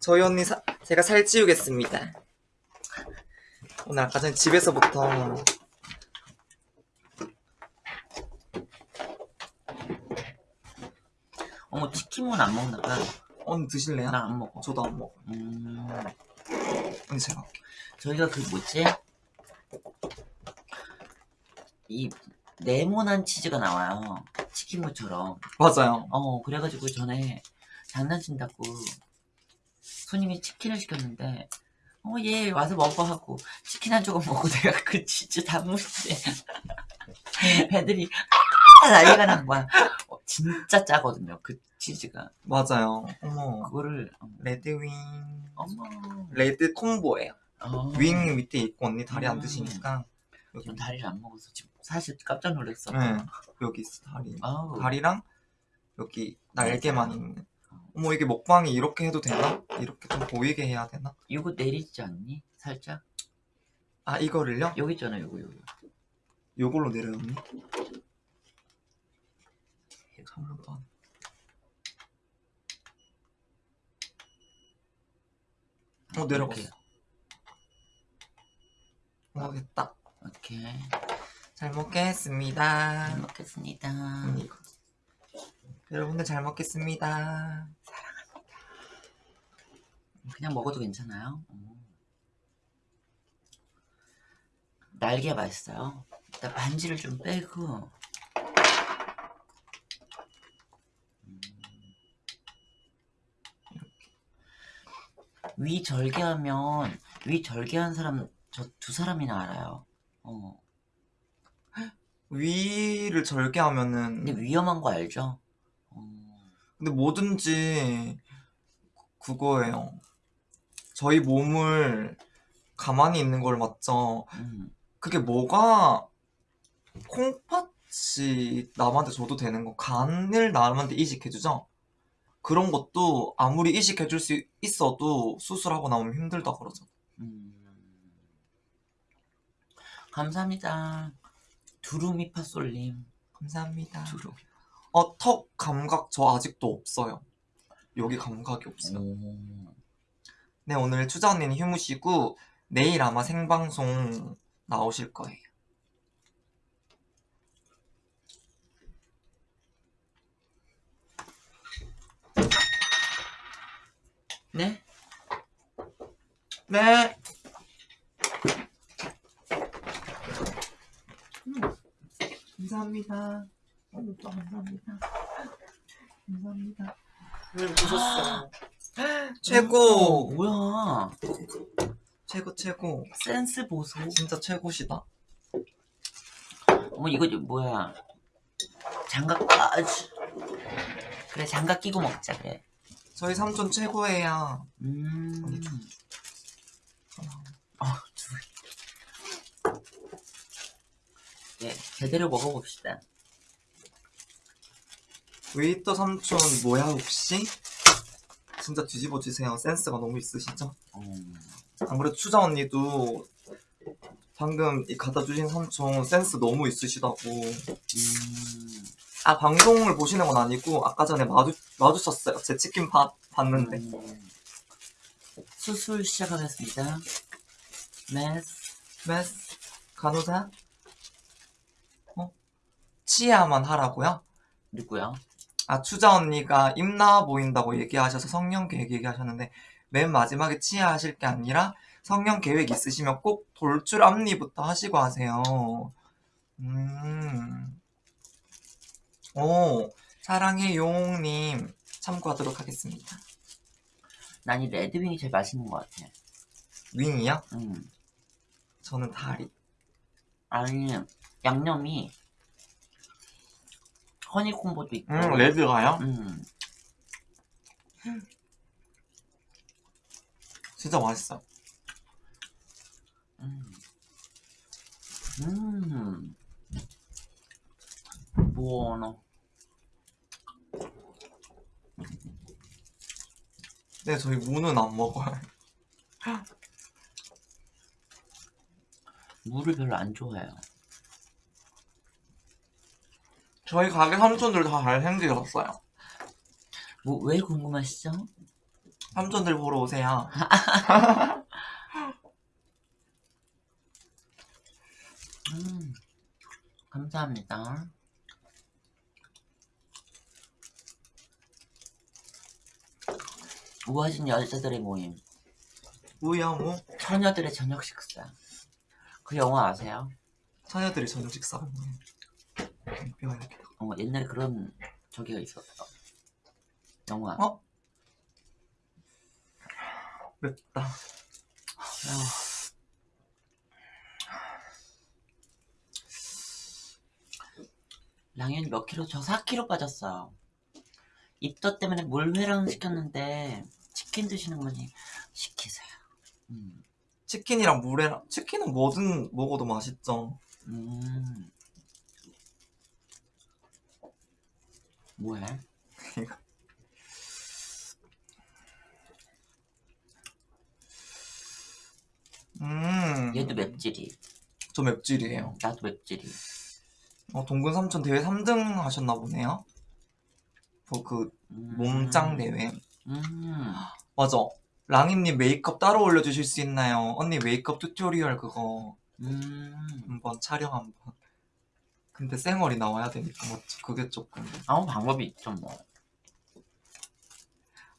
저희 언니 사, 제가 살찌우겠습니다. 오늘 아까 전에 집에서부터 어머 치킨은 안 먹나 봐. 언니 드실래요? 나 안 먹어. 저도 안 먹어. 음, 언니 제가. 저희가 그 뭐지? 이 네모난 치즈가 나와요. 치킨무처럼. 맞아요. 어 그래가지고 전에 장난친다고 손님이 치킨을 시켰는데 어 얘 와서 먹어 하고 치킨 한 조각 먹고 내가 그 치즈 다 묻대 애들이 아 난리가 난 거야 어, 진짜 짜거든요 그 치즈가 맞아요. 어머. 그거를 어, red wing. 어머 red combo예요. 어, wing 밑에 있고 언니 다리 안 음. 드시니까 여기 전 다리를 안 먹어서 지금 사실 깜짝 놀랐어 네 여기 있어 다리. 아우 다리랑 여기 날개만 있는. 어머 이게 먹방이 이렇게 해도 되나? 이렇게 좀 보이게 해야 되나? 이거 내리지 않니? 살짝 아 이거를요? 여기 있잖아 요거 요거 요걸로 내려요 언니? 이거 한 번도 안. 어 내려갔어. 이렇게. 어 됐다. 오케이 잘 먹겠습니다. 잘 먹겠습니다 언니 이거. 여러분들 잘 먹겠습니다. 그냥 먹어도 괜찮아요. 음. 날개 맛있어요. 일단 반지를 좀 빼고 음. 위 절개하면 위 절개한 사람 저 두 사람이나 알아요. 어. 위를 절개하면은 근데 위험한 거 알죠? 어. 근데 뭐든지 그거예요. 저희 몸을 가만히 있는 걸 맞죠. 음. 그게 뭐가 콩팥이 남한테 줘도 되는 거 간을 남한테 이식해주죠. 그런 것도 아무리 이식해줄 수 있어도 수술하고 나오면 힘들다 그러죠. 음. 감사합니다. 두루미파솔님. 감사합니다. 두루. 어, 턱 감각 저 아직도 없어요. 여기 감각이 없어요. 오. 네, 오늘 추자 언니는 휴무시고 내일 아마 생방송 나오실 거예요. 네? 네. 감사합니다. 어, 오빠 감사합니다. 감사합니다. 오늘 보셨어요. 최고! 어, 뭐야? 최고 최고. 센스 보소. 진짜 최고시다. 어머 이거 좀 뭐야? 장갑 아주. 그래 장갑 끼고 먹자 그래. 저희 삼촌 최고예요. 음. 언니 좀 어, 두. 네 제대로 먹어봅시다. 웨이터 삼촌 뭐야 혹시? 진짜 뒤집어 주세요. 센스가 너무 있으시죠? 음. 안 그래도 추자 언니도 방금 이 갖다 주신 삼촌 센스 너무 있으시다고. 음. 아 방송을 보시는 건 아니고 아까 전에 마주 마주쳤어요. 제 치킨 밥 봤는데. 음. 수술 시작하겠습니다. 네. 메스 간호사? 어? 치아만 하라고요? 누구야? 아 추자 언니가 입 나와 보인다고 얘기하셔서 성년 계획 얘기하셨는데 맨 마지막에 치아 하실 게 아니라 성년 계획 있으시면 꼭 돌출 앞니부터 하시고 하세요. 음. 오, 사랑해 용님 참고하도록 하겠습니다. 난 이 레드윙이 제일 맛있는 것 같아. 윙이요? 음. 저는 다리. 아니 양념이 허니콤보도 있고. 음, 레드가요? 음. 진짜 맛있어요. 음. 음. buono. 네, 저희 무는 안 먹어요. 물을 별로 안 좋아해요. 저희 가게 삼촌들 다 잘생기셨어요. 뭐 왜 궁금하시죠? 삼촌들 보러 오세요. 음, 감사합니다. 우아진 여자들의 모임. 뭐야 뭐? 처녀들의 저녁 식사. 그 영화 아세요? 처녀들이 저녁 식사 를 뭐해? 뼈 이렇게. 어, 옛날에 그런 저기가 있었어. 영화. 어? 맵다. 아, 랑현이 몇 킬로? 저 4킬로 빠졌어요. 입덧 때문에 물회랑 시켰는데 치킨 드시는 거니 시키세요. 음, 치킨이랑 물회랑 치킨은 뭐든 먹어도 맛있죠. 음. 뭐해? 음. 얘도 맵찔이. 저 맵찔이에요. 나도 맵찔이. 어, 동근 삼촌 대회 3등 하셨나 보네요. 뭐그 음. 몸짱 대회. 음. 맞아. 랑이님 메이크업 따로 올려주실 수 있나요? 언니 메이크업 tutorial 그거 음. 한번 촬영 한번. 근데 쌩얼이 나와야 되니까 맞죠? 그게 조금. 아무 방법이 있죠 뭐.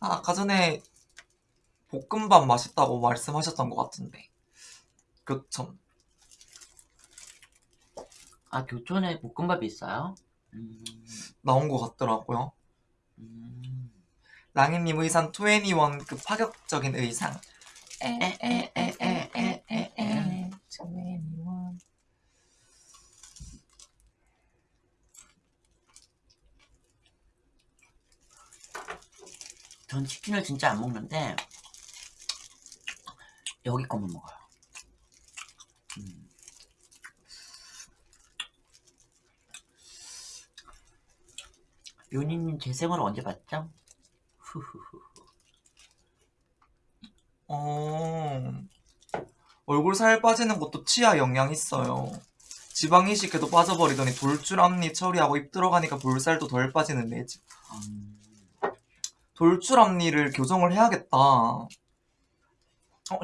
아, 아까 전에 볶음밥 맛있다고 말씀하셨던 것 같은데. 교촌. 아 교촌에 볶음밥이 있어요? 음. 나온 것 같더라고요. 음. 랑이님 의상 21급 그 파격적인 의상. 에에에에에에에. 21. 전 치킨을 진짜 안 먹는데 여기 거만 먹어요. 음. 요니님 제 생활 언제 봤죠? 후후후. 어, 얼굴 살 빠지는 것도 치아 영향 있어요. 지방 이식해도 빠져버리더니 돌줄 앞니 처리하고 입 들어가니까 볼살도 덜 빠지는 매직. 음, 앞니를 교정을 해야겠다. 어,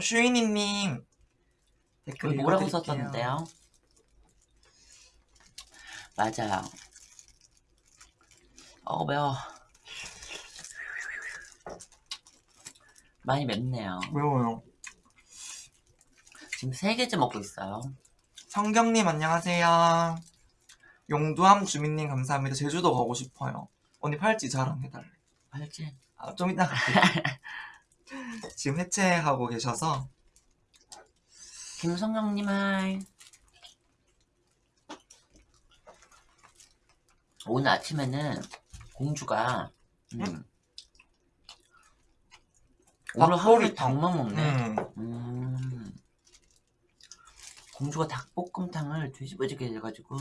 슈이니님. 댓글 뭐라고. 썼었는데요? 맞아요. 어 매워. 많이 맵네요. 매워요. 지금 세 개째 먹고 있어요. 성경님 안녕하세요. 용두암 주민님 감사합니다. 제주도 가고 싶어요. 언니 팔찌 자랑해달래. 알지? 아, 좀 이따 갈게요. 지금 해체하고 계셔서 김성경님 하이. 오늘 아침에는 공주가 음, 오늘 하루에 닭도리탕. 닭만 먹네. 음, 음. 공주가 닭볶음탕을 뒤집어지게 해가지고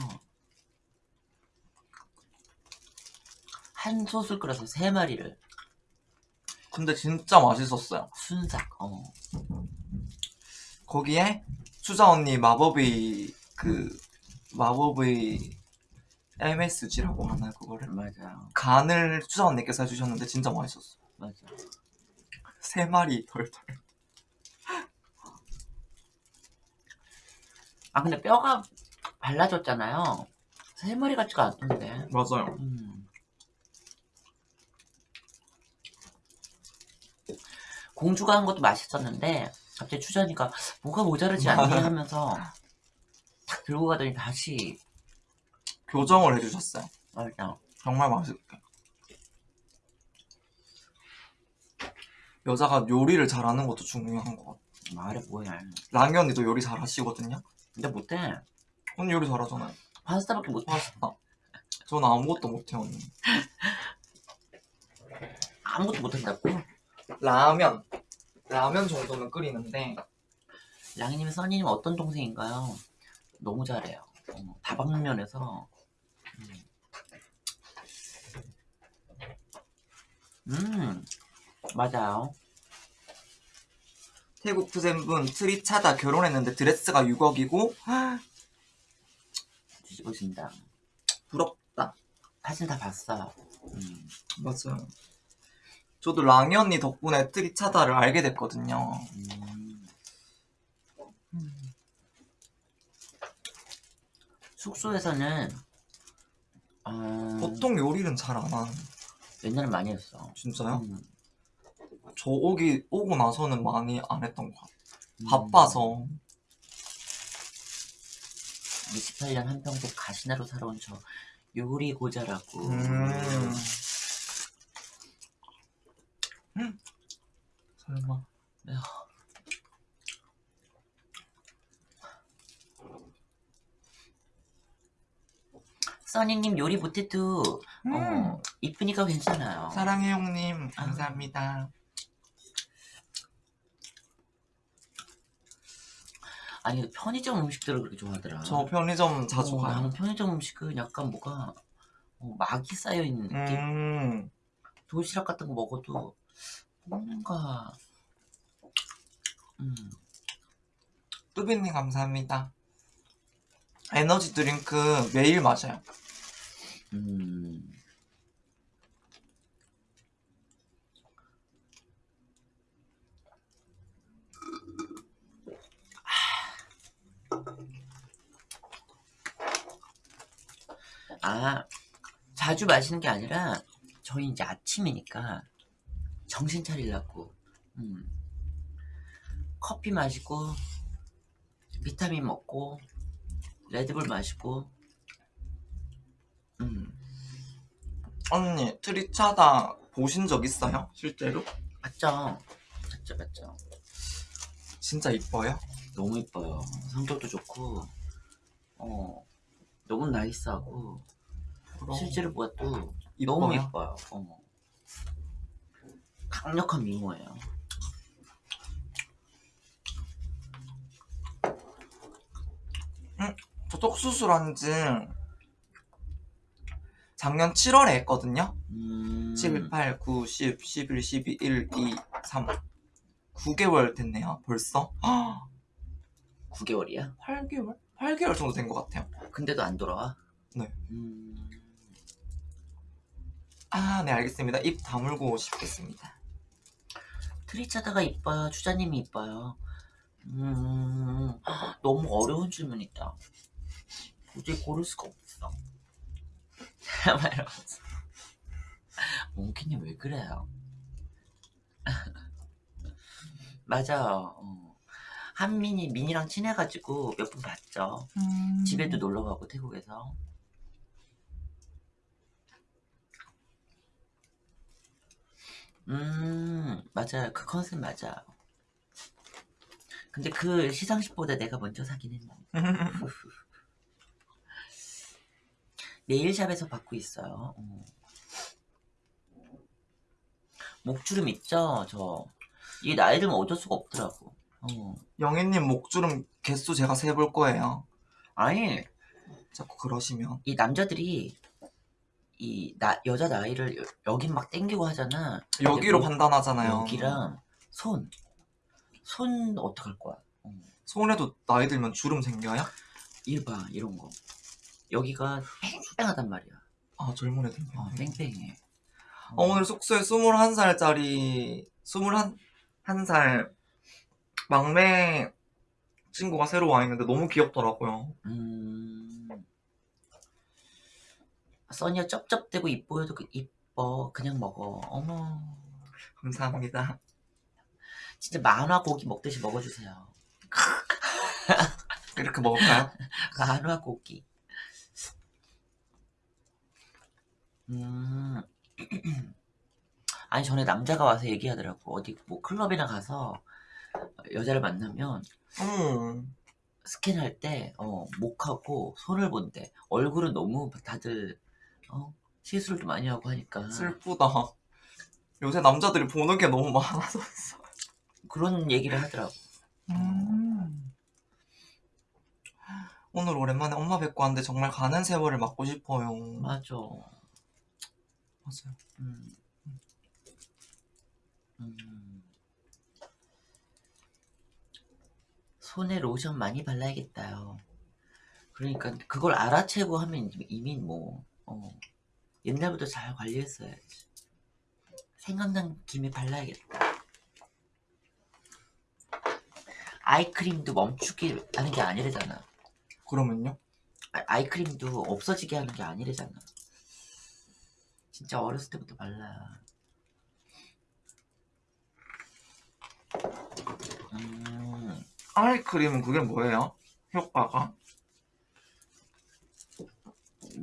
한 솥을 끓여서 세 마리를 근데 진짜 맛있었어요. 순삭. 어. 거기에 수자 언니 마법의 그 마법의 MSG라고 하나 그거를 맞아요. 간을 수자 언니께서 해주셨는데 진짜 맛있었어. 맞아. 세 마리 덜덜. 아 근데 뼈가 발라졌잖아요. 세 마리 같지가 않던데. 맞아요. 음. 공주가 한 것도 맛있었는데 갑자기 추자니까 뭐가 모자르지 않니 하면서 탁 들고 가더니 다시 교정을 해주셨어요. 맞아. 정말 맛있게. 여자가 요리를 잘하는 것도 중요한 것 같아. 말해 뭐야. 랑이 언니도 요리 잘하시거든요. 근데 못해. 언니 요리 잘하잖아요. 파스타밖에 못해. 맛있다. 저는 아무것도 못해요 언니. 아무것도 못한다고. 라면. 라면 정도는 끓이는데 랑이님, 써니님 어떤 동생인가요? 너무 잘해요. 어, 다방면에서. 음. 음, 맞아요. 태국 투센분 트리 차다 결혼했는데 드레스가 6억이고 뒤집어진다. 부럽다. 사진 다 봤어요. 음. 맞아요. 저도 랑이 언니 덕분에 트리차다를 알게 됐거든요. 음. 음. 숙소에서는 어, 보통 요리는 잘 안 하는. 옛날에 많이 했어. 진짜요? 음. 저 오기 오고 나서는 많이 안 했던 것 같아요. 음. 바빠서. 28년 한평생 가시나로 살아온 저 요리 고자라고. 음. 음. 설마. 써니님 요리 못해도 음. 어, 이쁘니까 괜찮아요. 사랑해 형님 감사합니다. 아 니 편의점 음식들을 그렇게 좋아하더라. 저 편의점 자주 어, 가요. 나는 편의점 음식은 약간 뭐가 어, 막이 쌓여 있는 느낌. 음. 도시락 같은 거 먹어도 뭔가 음, 뚜비님 감사합니다. 에너지 드링크 매일 마셔요. 음. 아, 자주 마시는 게 아니라 저희 이제 아침이니까 정신 차리려고 음. 커피 마시고 비타민 먹고 레드불 마시고 음. 언니 트리차다 보신 적 있어요? 실제로? 맞죠? 맞죠, 맞죠. 진짜 이뻐요? 너무 이뻐요. 성격도 좋고, 어, 너무 나이스하고, 그럼 실제로 보아도 이뻐요? 너무 이뻐요. 어. 강력한 미모예요. 저 턱수술한 지 작년 7월에 했거든요. 음, 7, 8, 9, 10, 11, 12, 1, 2, 3 9개월 됐네요 벌써 9개월이야? 8개월? 8개월 정도 된 것 같아요 근데도 안 돌아와? 네. 음, 아 네 알겠습니다 입 다물고 싶겠습니다 트리차다가 이뻐요. 주자님이 이뻐요. 음, 너무 어려운 질문이다. 도저히 고를 수가 없어. 막 이러면서. 몽키님 왜 그래요? 맞아요. 어. 한민이 민이랑 친해가지고 몇 번 봤죠. 집에도 놀러 가고 태국에서. 음, 맞아요. 그 컨셉 맞아요. 근데 그 시상식보다 내가 먼저 사긴 했는데. 네일샵에서 받고 있어요. 어. 목주름 있죠? 저. 이게 나이 들면 어쩔 수가 없더라고. 어. 영애님 목주름 개수 제가 세볼 거예요 아니, 자꾸 그러시면 이 남자들이 이 나, 여자 나이를 여- 여긴 막 땡기고 하잖아. 여기로 뭐- 판단하잖아요 여기랑 손. 손 어떡할 거야? 어. 손에도 나이 들면 주름 생겨요? 일 봐, 이런 거. 여기가 뺑뺑하단 말이야. 아 젊은 애들 어, 뺑뺑해. 어, 오늘 숙소에 21살짜리 21살 막내 친구가 새로 와 있는데 너무 귀엽더라고요 음. 써니야 쩝쩝대고 이뻐해도 그 이뻐. 그냥 먹어. 어머. 감사합니다 진짜 만화 고기 먹듯이 먹어주세요. 이렇게 먹을까요? 만화 고기. 음. 아니 전에 남자가 와서 얘기하더라고. 어디 뭐 클럽이나 가서 여자를 만나면 음. 스캔할 때 어, 목하고 손을 본대. 얼굴은 너무 다들 어, 시술도 많이 하고 하니까 슬프다. 요새 남자들이 보는 게 너무 많아서. 그런 얘기를 하더라고. 음. 오늘 오랜만에 엄마 뵙고 왔는데 정말 가는 세월을 맞고 싶어요. 맞아. 맞아요. 음. 음. 손에 로션 많이 발라야겠다요. 그러니까 그걸 알아채고 하면 이미 뭐 어, 옛날부터 잘 관리했어야지. 생각난 김에 발라야겠다. 아이크림도 멈추게 하는 게 아니래잖아. 그러면요? 아, 아이크림도 없어지게 하는 게 아니래잖아. 진짜 어렸을 때부터 발라. 음, 아이크림은 그게 뭐예요? 효과가?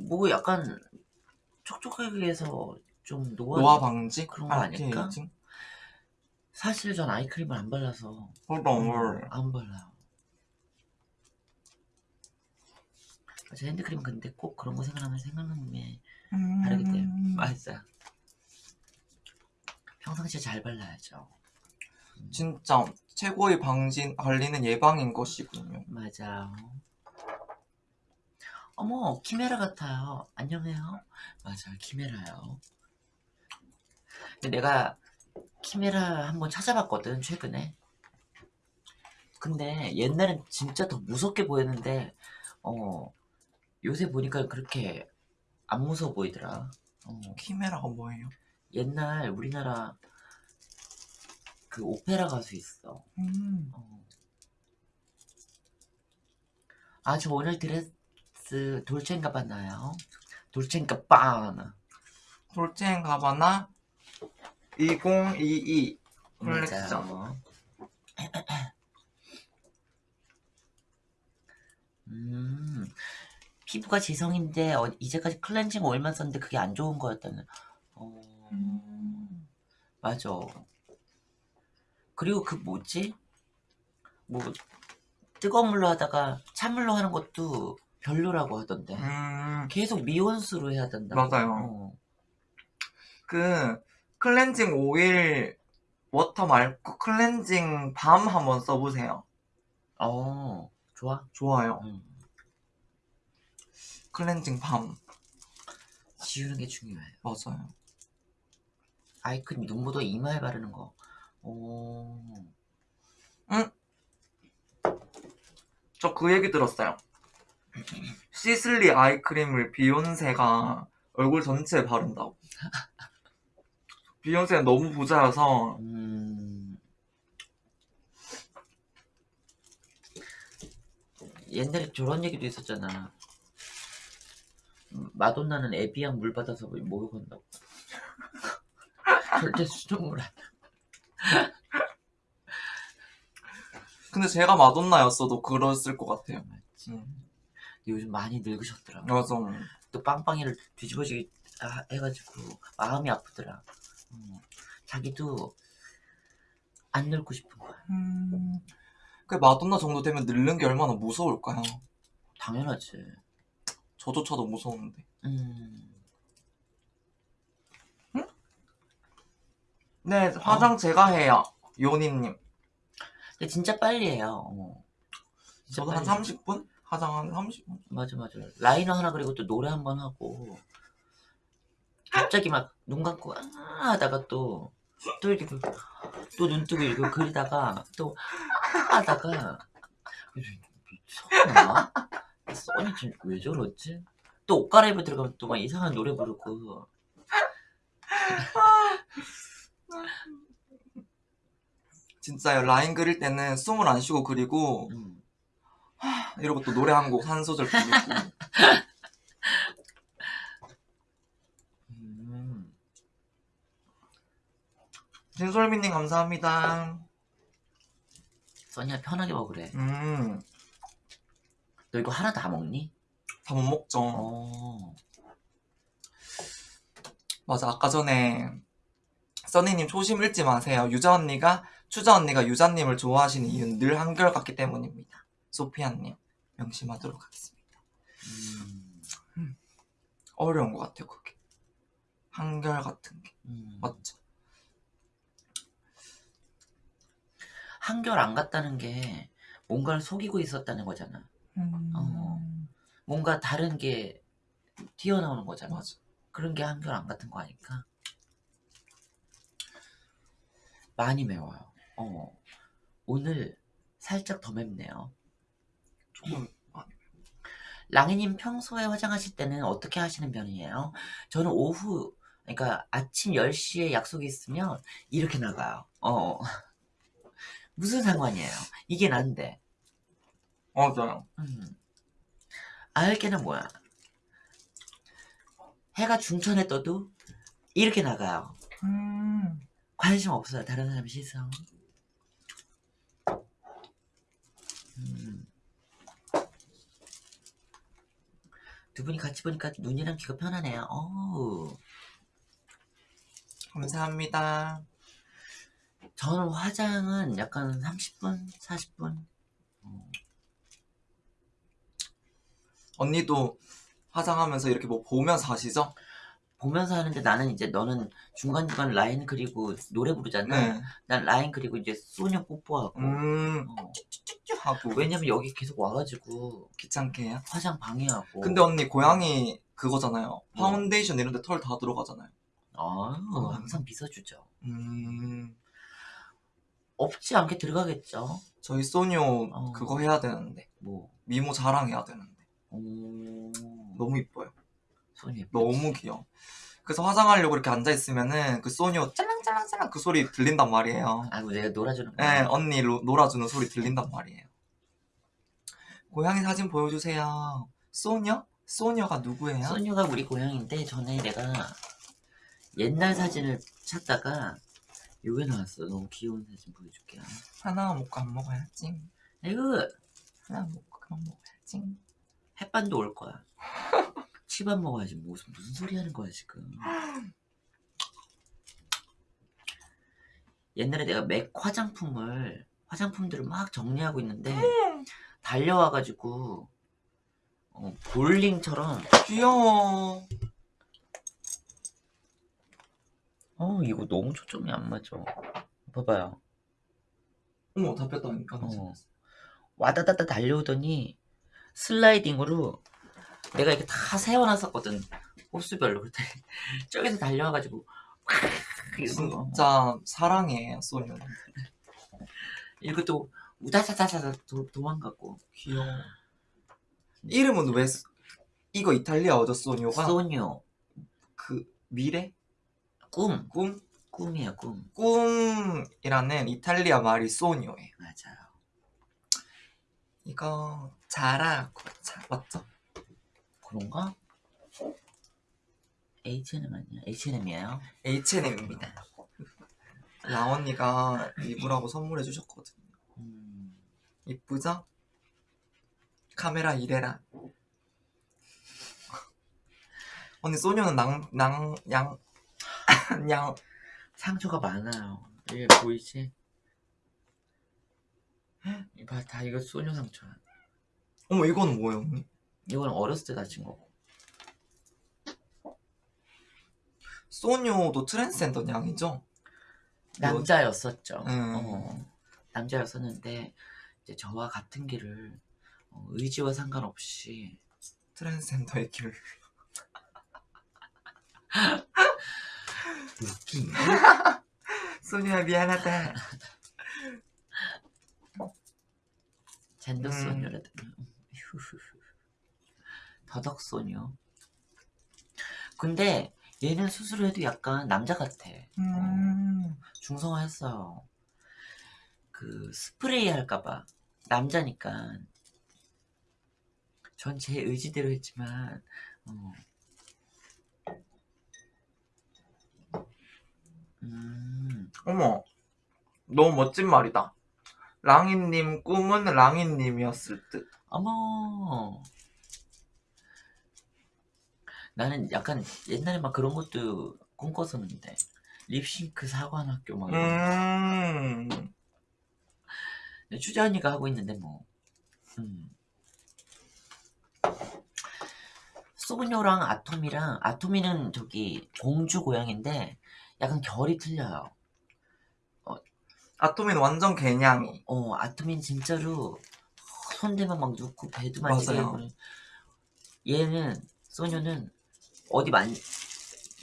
뭐 약간 촉촉하게 해서 좀 노화. 노화 방지? 그런 거 아닐까? 안티에이징? 사실 전 아이크림을 안 발라서 헐헐. 안 발라요. 제 핸드크림 근데 꼭 그런 거 생각나면 생각나 면 바르게 돼요. 음. 맞아. 평상시에 잘 발라야죠. 진짜 최고의 방진 관리는 예방인 것이군요. 맞아. 어머, 키메라 같아요. 안녕해요. 맞아, 키메라요. 근데 내가 키메라 한번 찾아봤거든, 최근에. 근데 옛날엔 진짜 더 무섭게 보였는데, 어, 요새 보니까 그렇게 안 무서워 보이더라. 어, 키메라가 뭐예요? 옛날 우리나라 그 오페라 가수 있어. 음. 어. 아, 저 오늘 드레스 돌체앤가바나요? 돌체앤가바나. 돌체앤가바나 2022 컬렉션. 음, 피부가 지성인데 어, 이제까지 클렌징 오일만 썼는데 그게 안 좋은 거였다는. 어, 음. 맞아. 그리고 그 뭐지? 뭐 뜨거운 물로 하다가 찬물로 하는 것도 별로라고 하던데. 음. 계속 미온수로 해야 된다고. 맞아요. 어. 그 클렌징 오일 워터 말고 클렌징 밤 한번 써보세요. 어, 좋아. 좋아요. 음. 클렌징 밤 지우는 게 중요해요. 맞아요. 아이크림 눈 묻어 이마에 바르는 거. 오. 저그 얘기 들었어요. 시슬리 아이크림을 비욘세가 얼굴 전체에 바른다고. 비욘세는 너무 부자여서 음. 옛날에 저런 얘기도 있었잖아. 음, 마돈나는 에비앙 물 받아서 목욕한다고. 절대 수돗물 안. 근데 제가 마돈나였어도 그랬을 것 같아요. 맞지. 음, 요즘 많이 늙으셨더라. 맞아. 또 빵빵이를 뒤집어지게 아- 해가지고 마음이 아프더라. 어, 자기도 안 늙고 싶은 거야. 음, 그 마돈나 정도 되면 늙는 게 얼마나 무서울까요? 당연하지. 저조차도 무서운데. 음. 네, 화장 제가 해요. 요니님. 근데 진짜 빨리 해요. 어. 진짜 저도 한 빨리. 30분? 화장 한 30분? 맞아 맞아. 라이너 하나 그리고 또 노래 한 번 하고 갑자기 막 눈 감고 아 하다가 또 또 이렇게 또 눈 뜨고 이렇게 그리다가 또 아 하다가 미쳤나? 써니 지금 왜 저러지? 또 옷 갈아입고 들어가면 또 막 이상한 노래 부르고 진짜요. 라인 그릴 때는 숨을 안 쉬고 그리고 음. 이러고 또 노래 한 곡 한 소절 부르고. 음. 진솔미님 감사합니다. 써니야 편하게 먹으래. 음, 너 이거 하나 다 먹니? 다 못 먹죠. 어. 맞아. 아까 전에 써니님 초심 잃지 마세요. 유자 언니가 추자 언니가 유자님을 좋아하시는 이유는 늘 한결같기 때문입니다. 소피아님 명심하도록 하겠습니다. 음. 어려운 것 같아요. 그게 한결 같은 게 음. 맞죠? 한결 안 갔다는 게 뭔가를 속이고 있었다는 거잖아. 어. 뭔가 다른 게 튀어나오는 거잖아. 맞아. 그런 게 한결 안 같은 거 아닐까? 많이 매워요. 어. 오늘 살짝 더 맵네요. 조금 많이. 랑이님 평소에 화장하실 때는 어떻게 하시는 편이에요? 저는 오후 그러니까 아침 10시에 약속이 있으면 이렇게 나가요. 어. 무슨 상관이에요? 이게 난데. 맞아요. 음. 알게는 뭐야? 해가 중천에 떠도 이렇게 나가요. 음. 관심 없어요. 다른 사람 시선. 음. 두 분이 같이 보니까 눈이랑 귀가 편하네요. 어우. 감사합니다. 저는 화장은 약간 30분, 40분. 언니도 화장하면서 이렇게 뭐 보면서 하시죠? 보면서 하는데 나는 이제 너는 중간중간 라인 그리고 노래 부르잖아. 네. 난 라인 그리고 이제 소녀 뽀뽀하고. 음. 어. 하고. 왜냐면 여기 계속 와가지고 귀찮게 해요? 화장 방해하고. 근데 언니 고양이 그거잖아요. 파운데이션 이런 데 털 다 들어가잖아요. 아, 항상 빗어주죠. 음. 없지 않아 들어가겠죠. 저희 소녀 어. 그거 해야 되는데. 뭐. 미모 자랑해야 되는데. 오. 너무 이뻐요. 소녀 예쁘지. 너무 귀여워. 그래서 화장하려고 이렇게 앉아있으면은 그 소녀 짤랑짤랑짤랑 그 소리 들린단 말이에요. 아이고 내가 놀아주는 네, 거야. 언니 로- 놀아주는 소리 들린단 말이에요. 고양이 사진 보여주세요. 소녀? 소녀가 누구예요? 소녀가 우리 고양인데 전에 내가 옛날 사진을 찾다가 요게 나왔어. 너무 귀여운 사진 보여줄게요. 하나 먹고 안 먹어야지. 이거 하나 먹고 그만 먹어야지. 햇반도 올 거야. 치밥 먹어야지. 무슨 무슨 소리 하는 거야 지금. 옛날에 내가 맥 화장품을 화장품들을 막 정리하고 있는데 달려와가지고 어, 볼링처럼 귀여워. 어 이거 너무 초점이 안 맞아. 봐봐요. 어머, 다 뺐다니까. 어. 와다다다 달려오더니 슬라이딩으로 내가 이렇게 다 세워놨었거든 호수별로 그랬더니 저기서 달려와가지고 진짜 사랑해, 소녀. 이거 또 우다다다다 도, 도망가고 귀여워. 이름은 왜, 소- 이거 이탈리아어죠, 소녀가? 소녀 그, 미래? 꿈 꿈? 꿈이야 꿈 꿈이라는 이탈리아 말이 소녀예요. 맞아요 이거 자라고 자 맞죠? 그런가? H&M 아니야? H&M이에요? H&M입니다. 라언니가 입으라고 선물해 주셨거든요. 음, 이쁘죠? 카메라 이래라. 언니 소녀는 낭, 낭, 양, 양, 상처가 많아요 이게 보이지? 이봐 다 이거 소녀 상처야 어머 이거는 뭐예요 언니? 이건 어렸을 때 다친 거고 소녀도 트랜스젠더 양이죠? 남자였었죠. 음. 어, 남자였었는데 이제 저와 같은 길을 어, 의지와 상관없이 트랜스젠더의 길. 웃기. 소녀야 미안하다. 젠더 음. 소녀라든가 휴 후후. 더덕 소녀. 근데 얘는 스스로 해도 약간 남자 같아. 음. 중성화했어요. 그 스프레이 할까봐 남자니까 전 제 의지대로 했지만 어. 음, 어머 너무 멋진 말이다. 랑이님 꿈은 랑이님이었을 듯. 어머 나는 약간 옛날에 막 그런 것도 꿈꿨었는데 립싱크 사관학교 막 이런 거. 음. 추재 언니가 하고 있는데 뭐 음. 소녀랑 아토미랑 아토미는 저기 공주 고양인데 약간 결이 틀려요 아토미는 완전 개냥이. 어 아토미는 진짜로 손대면 막 눕고 배도 만지게 맞아요. 하고 얘는 소녀는 어디 만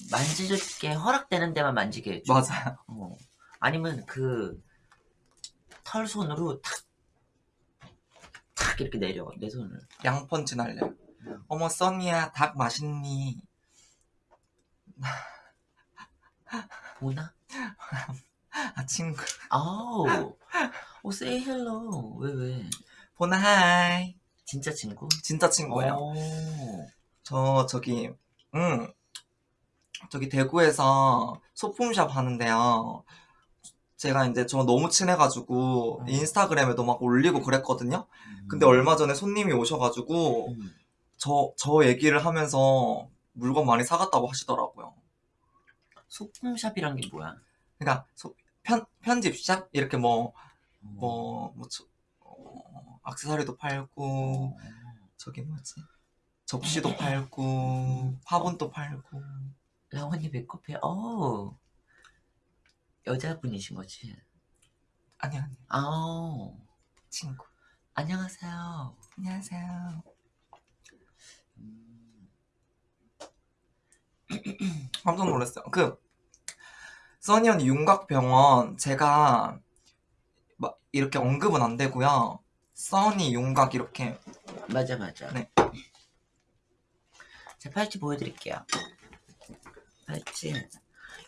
만질 게 허락되는 데만 만지게 해줘 맞아요. 어. 아니면 그 털손으로 탁, 탁 이렇게 내려 내 손을. 양펀치 날려요. 음. 어머 써니야 닭 맛있니? 보나? 아 친구 아우 오 say hello 왜 왜? 보나 하이 진짜 친구? 진짜 친구예요 오. 저 저기 음 저기 대구에서 소품샵 하는데요 제가 이제 저 너무 친해가지고 음. 인스타그램에도 막 올리고 그랬거든요 음. 근데 얼마 전에 손님이 오셔가지고 음. 저 저 얘기를 하면서 물건 많이 사갔다고 하시더라고요 소품샵이란 게 뭐야? 그러니까 소- 편 편집샵 이렇게 뭐 어. 뭐, 뭐, 저, 어, 악세사리도 팔고, 저기 뭐지? 접시도 팔고, 화분도 팔고. 라원이 메이크업해. 어. 여자분이신 거지? 아니, 아니, 아. 친구. 안녕하세요. 안녕하세요. 음. 깜짝 놀랐어요. 그, 써니 언니 윤곽병원, 제가, 막, 이렇게 언급은 안 되고요. 써니 윤곽 이렇게, 맞아 맞아. 네. 제 팔찌 보여드릴게요. 팔찌.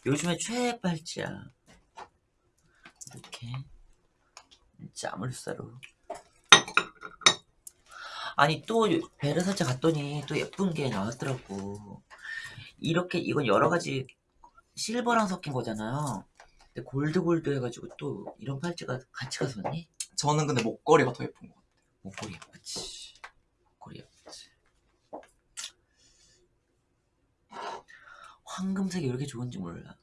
요즘에 최애 팔찌야. 이렇게 자물쇠로. 아니 또 베르사체 갔더니 또 예쁜 게 나왔더라고. 이렇게 이건 여러 가지 실버랑 섞인 거잖아요. 근데 골드 골드 해가지고 또 이런 팔찌가 같이 가서니 저는 근데 목걸이가 더 예쁜 것 같아요. 목걸이 예쁘지. 목걸이 예쁘지. 황금색이 왜 이렇게 좋은지 몰라.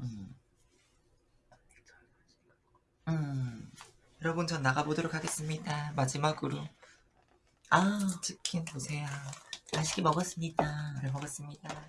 음. 음. 여러분, 전 나가보도록 하겠습니다. 마지막으로 아, 치킨 보세요. 맛있게 먹었습니다. 잘 먹었습니다.